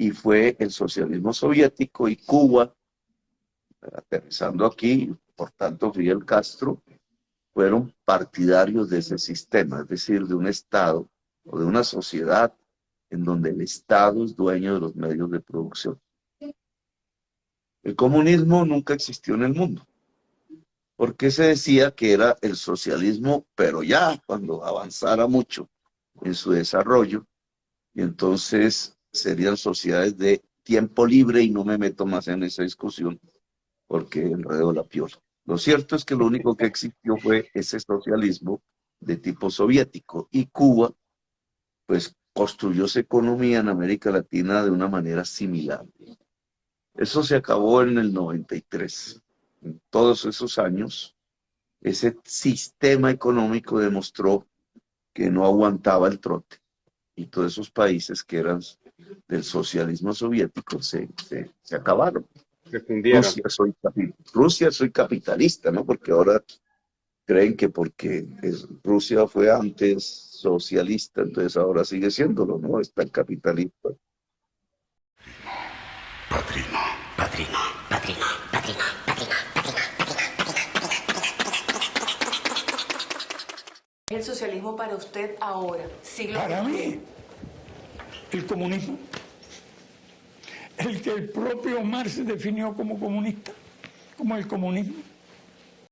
y fue el socialismo soviético y Cuba, aterrizando aquí, por tanto Fidel Castro, fueron partidarios de ese sistema, es decir, de un Estado o de una sociedad en donde el Estado es dueño de los medios de producción. El comunismo nunca existió en el mundo, porque se decía que era el socialismo, pero ya cuando avanzara mucho en su desarrollo, y entonces serían sociedades de tiempo libre y no me meto más en esa discusión porque enredo la piola. Lo cierto es que lo único que existió fue ese socialismo de tipo soviético y Cuba pues construyó su economía en América Latina de una manera similar. Eso se acabó en el 93. En todos esos años, ese sistema económico demostró que no aguantaba el trote. Y todos esos países que eran del socialismo soviético se, se, acabaron. Rusia soy, Rusia soy capitalista, ¿no? Porque ahora creen que porque Rusia fue antes socialista, entonces ahora sigue siéndolo, ¿no? Está el capitalista. Padrino, padrino, padrino, padrino, padrino, padrino, ¿Es el socialismo para usted ahora? para mí, el comunismo. El que el propio Marx definió como comunista, como el comunismo.